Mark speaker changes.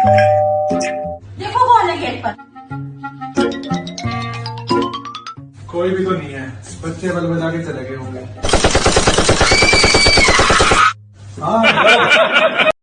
Speaker 1: देखो कौन है गेट पर।
Speaker 2: कोई भी तो नहीं है। बच्चे बल बजा के चले गए होंगे। हाँ